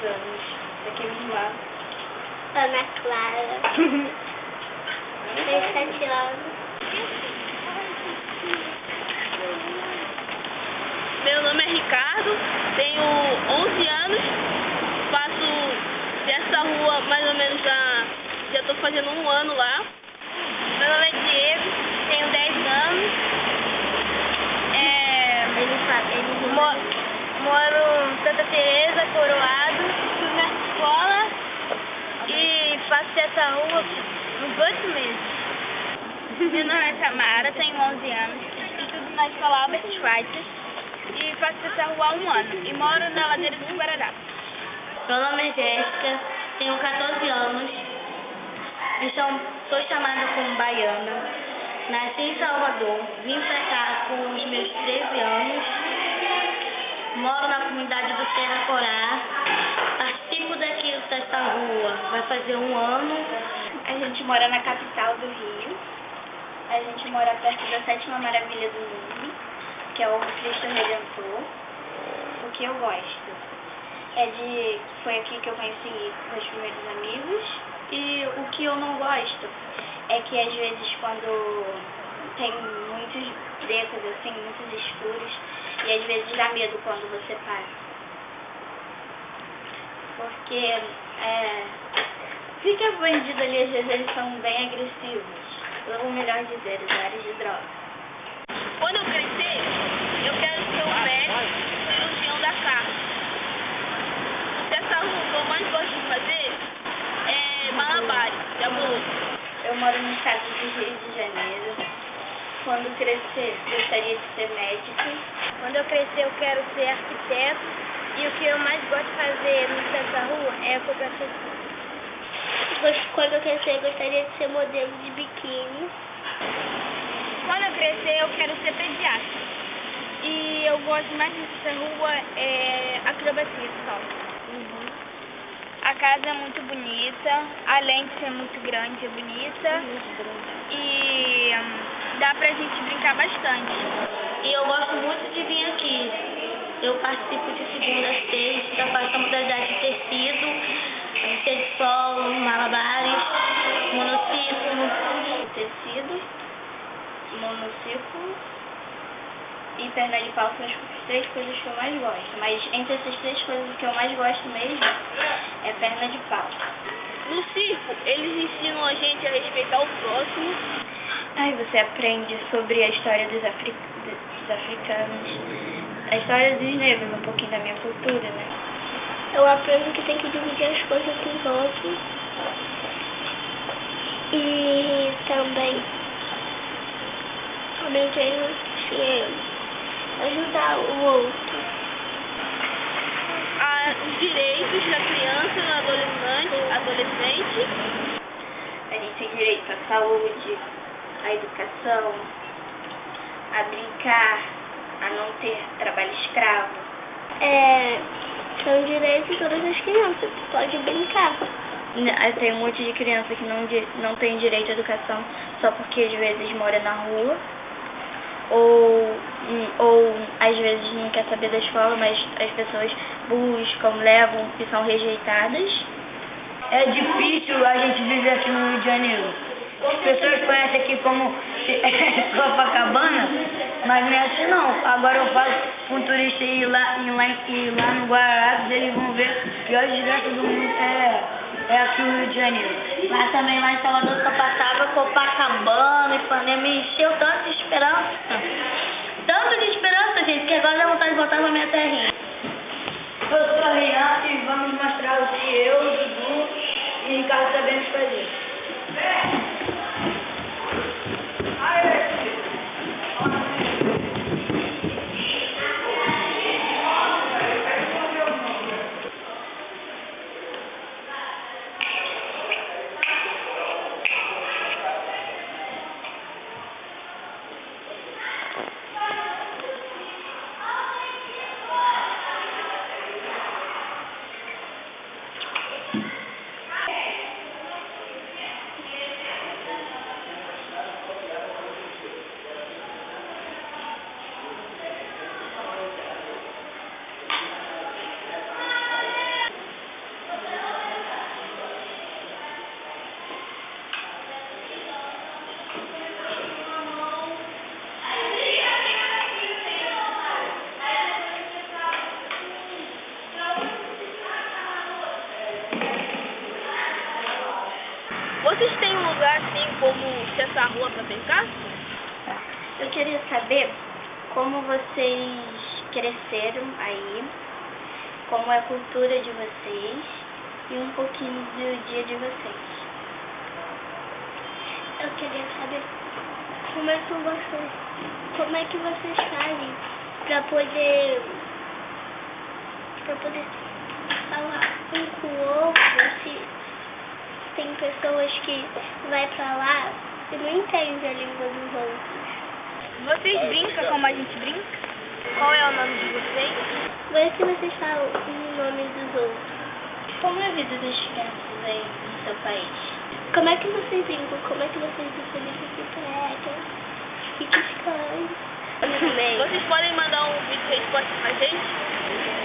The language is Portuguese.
10 anos. Daqueles lá. Ana Clara. Tem sete anos. Meu nome é Ricardo, tenho 11 anos, faço dessa rua mais ou menos há. já estou fazendo um ano lá. Meu nome é Diego, tenho 10 anos. É, moro em Santa Teresa, Coroado, estudo na escola e dessa rua uns 8 meses. Meu nome é Tamara, tenho 11 anos, estudo na escola Albert Schweitzer e faço dessa rua há um ano e moro na ladeira dos Guararapes. Meu nome é Jéssica, tenho 14 anos e sou, sou chamada como baiana. Nasci em Salvador, vim pra cá com os meus 13 anos. Moro na comunidade do Serra Corá. Dessa rua. Vai fazer um ano. A gente mora na capital do Rio. A gente mora perto da sétima maravilha do mundo, que é o Cristo Redentor. O que eu gosto é de. Foi aqui que eu conheci meus primeiros amigos. E o que eu não gosto é que às vezes quando tem muitos becos assim, muitos escuros, e às vezes dá medo quando você passa. Porque é, fica bandido ali, às vezes eles são bem agressivos. Ou melhor dizer, usuários de droga. Quando eu crescer, eu quero ser um médico cirurgião da carne. Dessa rua, o que eu mais gosto de fazer é malabares, de amor. Eu moro no estado do Rio de Janeiro. Quando crescer, gostaria de ser médico. Quando eu crescer, eu quero ser arquiteto e o que eu mais gosto de fazer nessa rua é cooperação. Quando eu crescer, eu gostaria de ser modelo de biquíni. Quando eu crescer, eu quero ser pediatra. E eu gosto mais dessa rua é acrobacia só. A casa é muito bonita, além de ser muito grande, é bonita. E hum, dá pra gente brincar bastante. E eu gosto muito de vir aqui. Eu participo de segunda a sexta, faço a modalidade de tecido, ser de solo, malabares, monociclo. Tecido, monociclo e perna de pau são as três coisas que eu mais gosto. Mas entre essas três coisas, o que eu mais gosto mesmo é perna de pau. No circo, eles ensinam a gente a respeitar o próximo. Aí você aprende sobre a história dos, afri... dos africanos, a história dos negros, um pouquinho da minha cultura, né? Eu aprendo que tem que dividir as coisas com os outros. E também aprendi que ajudar o outro. a- os direitos da criança, do adolescente, adolescente. A gente tem direito à saúde, à educação, a brincar, a não ter trabalho escravo. É, são direitos de todas as crianças. Pode brincar. N- Tem um monte de criança que não, não tem direito à educação só porque às vezes mora na rua. Ou, hum, ou às vezes não quer saber da escola, mas as pessoas buscam, levam e são rejeitadas. É difícil a gente viver aqui no Rio de Janeiro. As pessoas conhecem aqui como Copacabana, mas não é assim não. Agora eu falo com um turista ir lá, ir lá, ir lá no Guararapes, eles vão ver a pior desgraça do mundo é, é aqui no Rio de Janeiro. Mas também lá em Salvador só passava Copacabana, Ipanema, me encheu tanto de esperança. Tanto de esperança, gente, que agora dá vontade de voltar pra minha terrinha. Brincar? Eu queria saber como vocês cresceram aí, como é a cultura de vocês e um pouquinho do dia de vocês. Eu queria saber como é que vocês, como é que vocês fazem para poder, para poder falar um com o outro, se tem pessoas que vai pra lá e não entendem a língua dos outros. Vocês brincam como a gente brinca? Qual é o nome de vocês? Como é que vocês falam o nome dos outros? Como é a vida das crianças aí no seu país? Como é que vocês brincam? Como é que vocês brincam de bicicleta? E que? Vocês podem mandar um vídeo de resposta pra gente?